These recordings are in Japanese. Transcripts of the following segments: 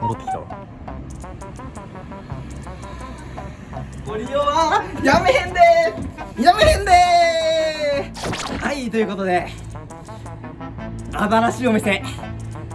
戻ってきたわ。ご利用はやめへんでやめへんではいということで新しいお店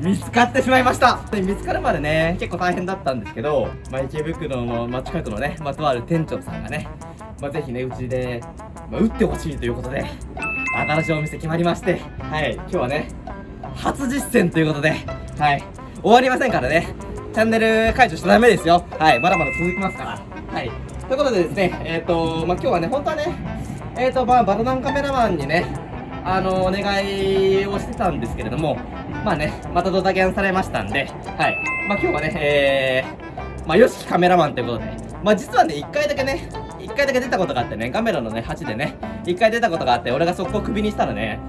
見つかってしまいました。で見つかるまでね結構大変だったんですけど、ま、池袋の、まあ、近くのね、ま、とある店長さんがね、まあ、ぜひねうちで、まあ、打ってほしいということで新しいお店決まりましてはい今日はね初実践ということではい終わりませんからね。チャンネル解除しちゃダメですよ。はいまだまだ続きますから。はい。ということでですねえっ、ー、とまあ今日はね本当はねえっ、ー、とまあバルダンカメラマンにねあのお願いをしてたんですけれどもまあねまたドタキャンされましたんではい。まあ今日はねえー、まあよしきカメラマンということでまあ実はね1回だけね1回だけ出たことがあってねカメラのね8でね1回出たことがあって俺がそこをクビにしたらね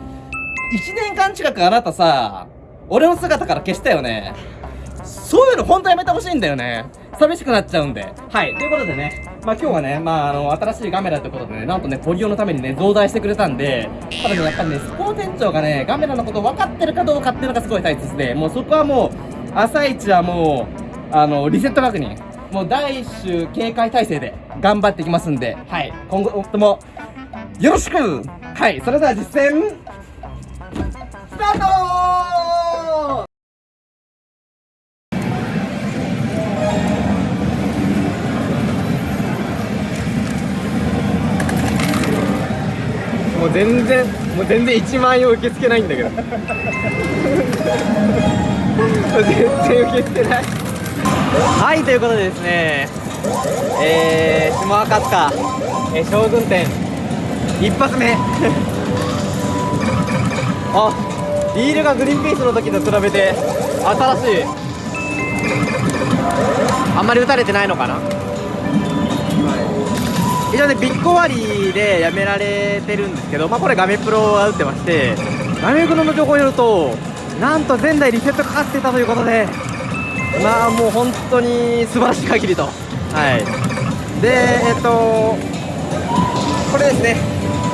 1年間近くあなたさ俺の姿から消したよね。そういうの本当やめてほしいんだよね。寂しくなっちゃうんで。はい。ということでね。まあ今日はねまああの新しいカメラということでねなんとねポリオのためにね増大してくれたんでただねやっぱりねスポーツ店長がねカメラのこと分かってるかどうかっていうのがすごい大切でもうそこはもう朝一はもうあのリセット確認もう第一週警戒態勢で頑張っていきますんではい。今後ともよろしく。はい。それでは実践スタート全然もう全然1万円を受け付けないんだけど。全然受け付けない。はいということでですねえー、下赤塚、えー、将軍店。一発目。あリールがグリーンピースの時と比べて新しい。あんまり打たれてないのかな。一応ねビッグ割でやめられてるんですけど、まあ、これガメプロが打ってましてガメプロの情報によるとなんと前代リセットかかってたということでまあもう本当に素晴らしい限りと。はい。でえっとこれですね。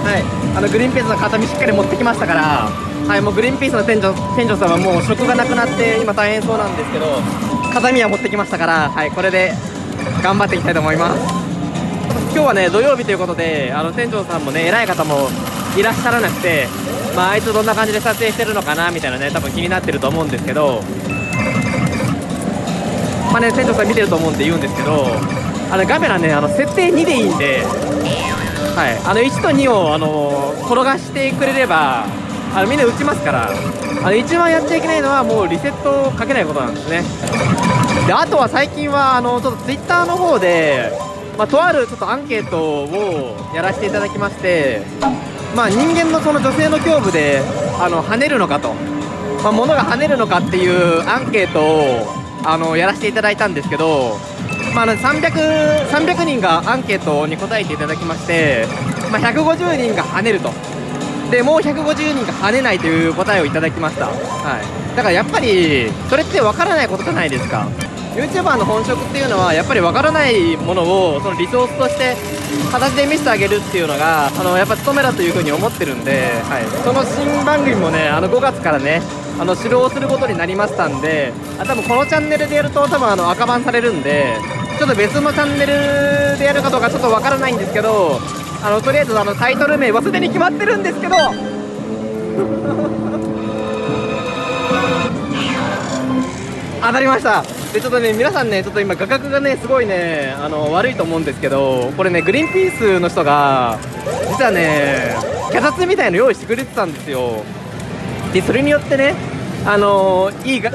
はい。あのグリーンピースの形見しっかり持ってきましたからはいもうグリーンピースの店長店長さんはもう職がなくなって今大変そうなんですけど形見は持ってきましたからはいこれで頑張っていきたいと思います。今日はね土曜日ということであの店長さんもね偉い方もいらっしゃらなくてまああいつどんな感じで撮影してるのかなみたいなね多分気になってると思うんですけどまあね店長さん見てると思うんで言うんですけどあのカメラねあの設定2でいいんではい。あの1と2をあの転がしてくれればあのみんな打ちますからあの一番やっちゃいけないのはもうリセットをかけないことなんですね。であとは最近はあのちょっと Twitter の方でまあ、とあるちょっとアンケートをやらせていただきまして、まあ、人間のその女性の胸部であの跳ねるのかと、まあ、物が跳ねるのかっていうアンケートをあのやらせていただいたんですけど、まあ、300, 300人がアンケートに答えていただきまして、まあ、150人が跳ねると。でもう150人が跳ねないという答えをいただきました、はい、だからやっぱりそれって分からないことじゃないですか。YouTuber の本職っていうのはやっぱり分からないものをそのリソースとして形で見せてあげるっていうのがあのやっぱ務めだというふうに思ってるんで、はい、その新番組もねあの5月からねあの指導することになりましたんであ多分このチャンネルでやると多分あの赤番されるんでちょっと別のチャンネルでやるかどうかちょっと分からないんですけどあのとりあえずあのタイトル名はすでに決まってるんですけど 当たりました。でちょっとね皆さんねちょっと今画角がねすごいねあの悪いと思うんですけどこれねグリーンピースの人が実はね脚立みたいの用意してくれてたんですよ。でそれによってねあのいいが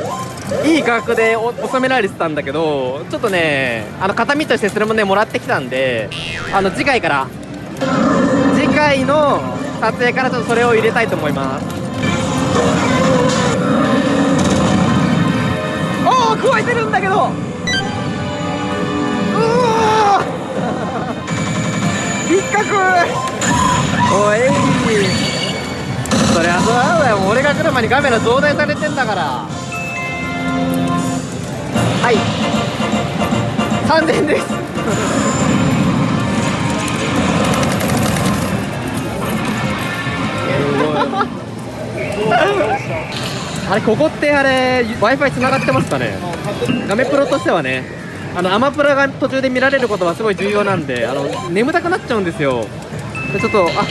いい画角で収められてたんだけどちょっとねあの形見としてそれもねもらってきたんであの次回から次回の撮影からちょっとそれを入れたいと思います。加えてるんだけど。うわ引っかくおい。そりゃそうだよ。俺が来る前にカメラ増大されてんだから。はい。3000です。あれここってあれ w i f i つながってますかね？ガメプロとしてはねあのアマプラが途中で見られることはすごい重要なんであの眠たくなっちゃうんですよ。でちょっとあ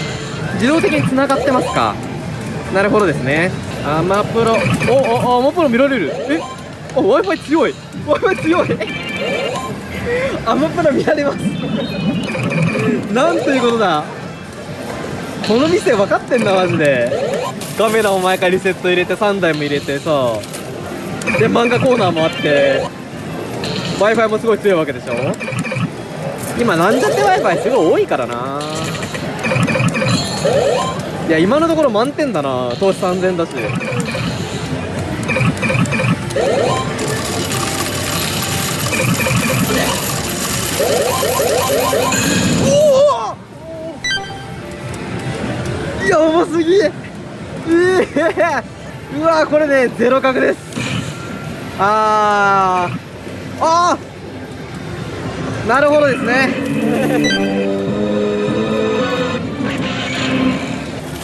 自動的に繋がってますか。なるほどですね。アマプロ。おおアマプロ見られる。え？お w i f i 強い。W i f i 強い。アマプラ見られます。なんということだ。この店分かってんだマジで。カメラも毎回リセット入れて3台も入れてさで漫画コーナーもあって w i f i もすごい強いわけでしょ？今なんちゃって w i f i すごい多いからな。いや今のところ満点だな。投資3000だし。おおやばすぎ。ええ！うわこれねゼロ角です。あー。あー。なるほどですね。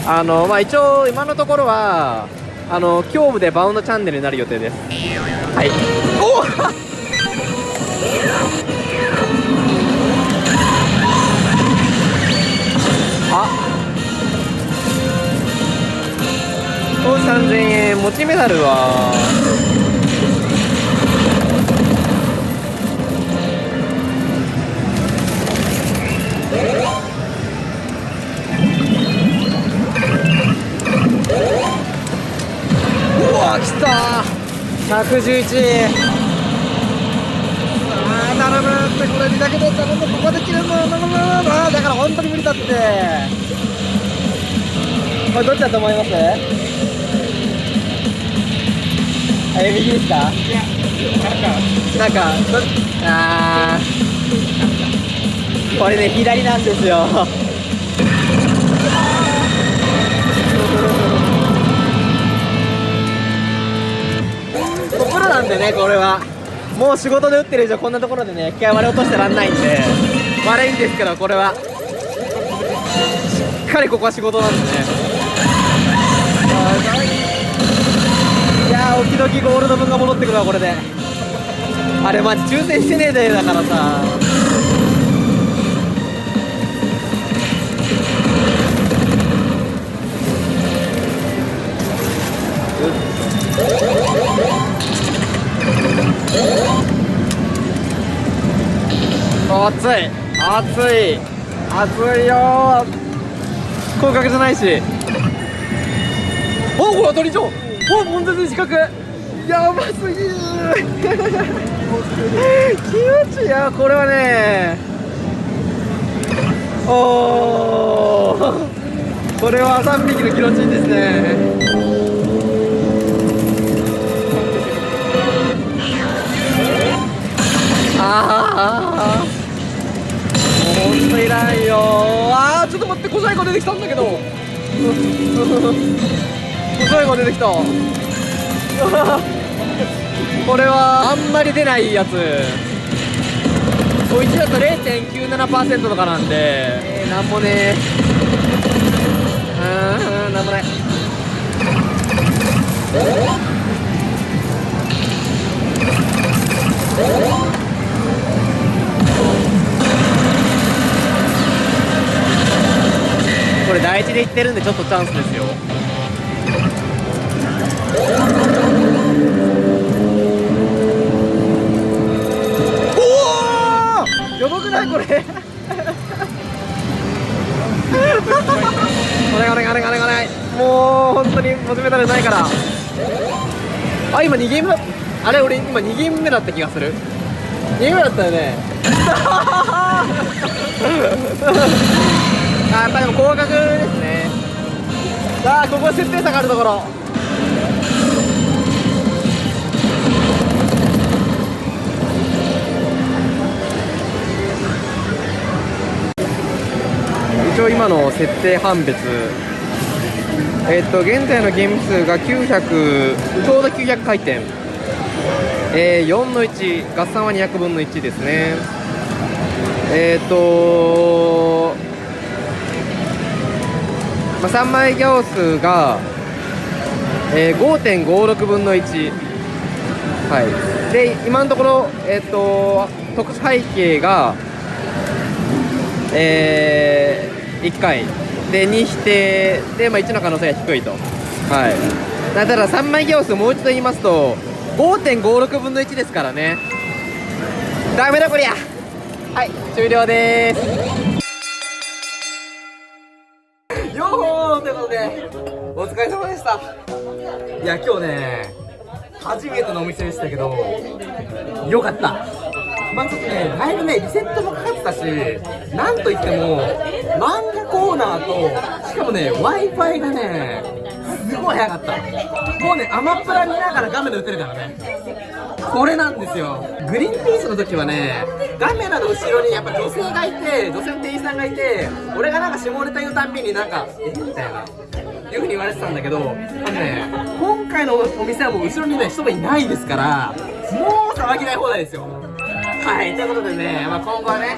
あのまあ一応今のところはあの胸部でバウンドチャンネルになる予定です。はい。お！あ。投資3000円。持ちメダルは111あー頼むってこれだけで頼むここで切れるの頼むあーだから本当に無理だって。これどっちだと思います？あえ右ですか？いやなんかどあー。これね左なんですよでねこれは。もう仕事で打ってる以上こんなところでね気合割り落としてらんないんで悪いんですけどこれは。しっかりここは仕事なんでね。い。やー時々ゴールド分が戻ってくるわこれで。あれマジ抽選してねえでだからさ。うっ熱い。熱い。熱いよ広角じゃないし。おこれ当たりじゃん。お悶絶自覚やばすぎる。気持ちいいやこれはね。おー。これは3匹の気持ちいいですね。ああもうほんといらんよ。あーちょっと待って小細工出てきたんだけど。小細工出てきた。これはあんまり出ないやつ。こいつだと0.97%とかなんで。えー、なんもねー。うんなんもない。これ第一で行ってるんでちょっとチャンスですよ。おおやばくない？これ。お願いお願いお願いお願いもう本当にモテメダルないから。あ今2ゲームだあれ？俺今2ゲーム目だった気がする。2ゲーム目だったよね。あやっぱでも高額ですね。さあここ設定差があるところ。一応今の設定判別。えっと現在のゲーム数が900ちょうど900回転。えー、4の1合算は200分の1ですね。えっ、とまあ、3枚行数が、えー、5.56分の1はい。で今のところえっ、と特殊背景がえー、1回。で2否定。で、まあ、1の可能性が低いと。はい。だただ3枚行数もう一度言いますと5.56分の1ですからね。ダメだこりゃ。はい。終了です。したいや今日ね初めてのお店でしたけどよかった。まあちょっとねだいぶねリセットもかかってたしなんといっても漫画コーナーとしかもね w i f i がねすごい早かった。もうねアマプラ見ながら画面で打てるからね。これなんですよ。グリーンピースの時はねカメラの後ろにやっぱ女性がいて女性の店員さんがいて俺がなんか下ネタ言うたんびになんかえ？みたいな。いうふうに言われてたんだけどね今回のお店はもう後ろにね人がいないですからもう騒ぎない放題ですよ。はいということでね、まあ、今後はね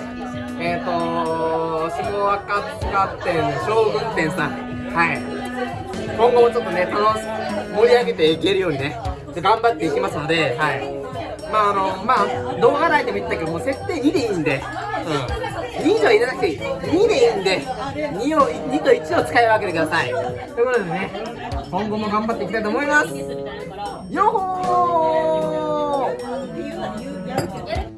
えっ、ー、と下赤塚店将軍店さんはい。今後もちょっとね楽し盛り上げていけるようにね頑張っていきますのではい。まああのまあ動画内でも言ったけどもう設定2でいいんでうん。2以上入れなくていい。2でいいんで 2, を2と1を使い分けてください。ということでね今後も頑張っていきたいと思います。よほー。